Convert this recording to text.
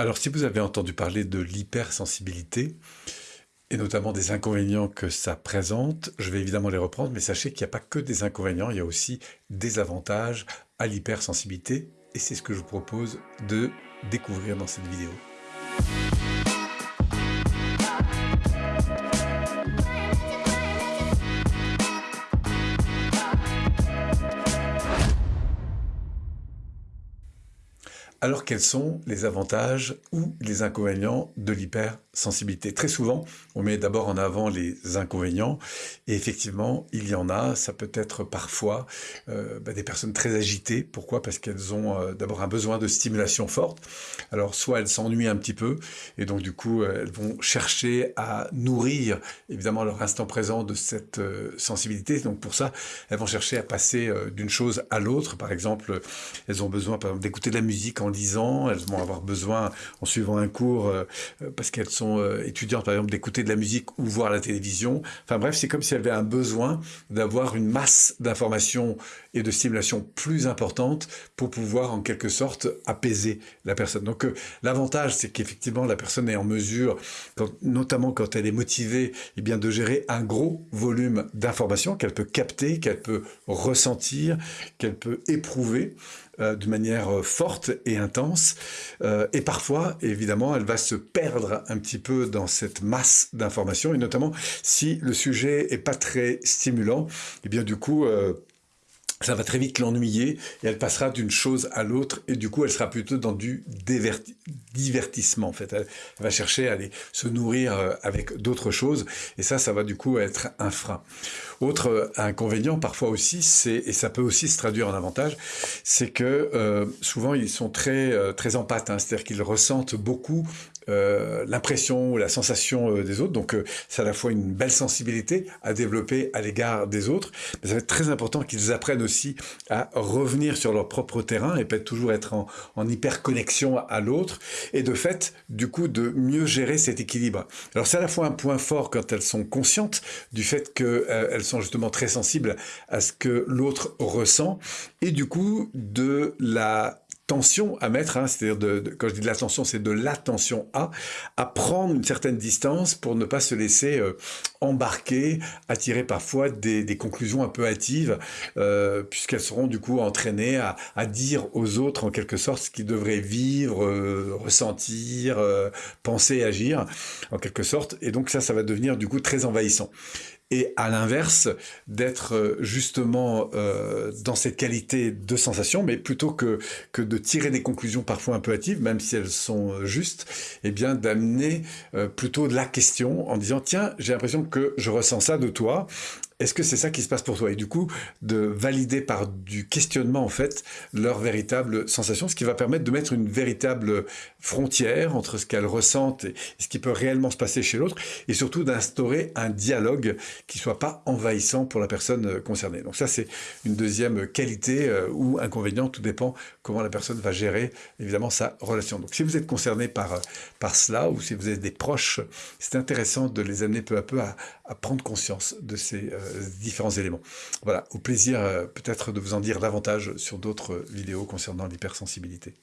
Alors, si vous avez entendu parler de l'hypersensibilité, et notamment des inconvénients que ça présente, je vais évidemment les reprendre, mais sachez qu'il n'y a pas que des inconvénients, il y a aussi des avantages à l'hypersensibilité, et c'est ce que je vous propose de découvrir dans cette vidéo. Alors quels sont les avantages ou les inconvénients de l'hypersensibilité? Très souvent, on met d'abord en avant les inconvénients et effectivement, il y en a. Ça peut être parfois euh, bah, des personnes très agitées. Pourquoi? Parce qu'elles ont euh, d'abord un besoin de stimulation forte. Alors soit elles s'ennuient un petit peu et donc du coup, euh, elles vont chercher à nourrir évidemment leur instant présent de cette sensibilité. Donc pour ça, elles vont chercher à passer d'une chose à l'autre. Par exemple, elles ont besoin d'écouter de la musique en en lisant, elles vont avoir besoin, en suivant un cours, euh, euh, parce qu'elles sont euh, étudiantes, par exemple, d'écouter de la musique ou voir la télévision. Enfin bref, c'est comme si elles avaient un besoin d'avoir une masse d'informations et de stimulation plus importante pour pouvoir, en quelque sorte, apaiser la personne. Donc l'avantage, c'est qu'effectivement, la personne est en mesure, notamment quand elle est motivée, eh bien, de gérer un gros volume d'informations qu'elle peut capter, qu'elle peut ressentir, qu'elle peut éprouver. Euh, de manière euh, forte et intense. Euh, et parfois, évidemment, elle va se perdre un petit peu dans cette masse d'informations, et notamment si le sujet est pas très stimulant, et eh bien du coup, ça va très vite l'ennuyer et elle passera d'une chose à l'autre et du coup elle sera plutôt dans du divertissement en fait. Elle, va chercher à aller se nourrir euh, avec d'autres choses et ça, ça va du coup être un frein. Autre euh, inconvénient parfois aussi, et ça peut aussi se traduire en avantage, c'est que euh, souvent ils sont très très empathes, hein, c'est-à-dire qu'ils ressentent beaucoup euh, l'impression ou la sensation euh, des autres. Donc euh, c'est à la fois une belle sensibilité à développer à l'égard des autres, mais ça va être très important qu'ils apprennent aussi à revenir sur leur propre terrain et peut-être toujours être en, en hyper connexion à l'autre et de fait du coup de mieux gérer cet équilibre. Alors c'est à la fois un point fort quand elles sont conscientes du fait qu'elles sont justement très sensibles à ce que l'autre ressent et du coup de la tension à mettre, hein, c'est-à-dire de, quand je dis de l'attention, c'est de l'attention à, prendre une certaine distance pour ne pas se laisser euh, embarquer, attirer parfois des, conclusions un peu hâtives, euh, puisqu'elles seront du coup entraînées à, dire aux autres en quelque sorte ce qu'ils devraient vivre, euh, ressentir, penser, agir, en quelque sorte, et donc ça, ça va devenir du coup très envahissant et à l'inverse, d'être euh, justement euh, dans cette qualité de sensation, mais plutôt que, de tirer des conclusions parfois un peu hâtives, même si elles sont euh, justes, eh bien d'amener plutôt de la question en disant, tiens, j'ai l'impression que je ressens ça de toi, est-ce que c'est ça qui se passe pour toi? Et du coup, de valider par du questionnement, en fait, leur véritable sensation, ce qui va permettre de mettre une véritable frontière entre ce qu'elles ressentent et ce qui peut réellement se passer chez l'autre, et surtout d'instaurer un dialogue qui soit pas envahissant pour la personne euh, concernée. Donc ça, c'est une deuxième qualité euh, ou inconvénient, tout dépend comment la personne va gérer, évidemment, sa relation. Donc si vous êtes concerné par, euh, par cela, ou si vous êtes des proches, c'est intéressant de les amener peu à peu à prendre conscience de ces différents éléments. Voilà, au plaisir peut-être de vous en dire davantage sur d'autres vidéos concernant l'hypersensibilité.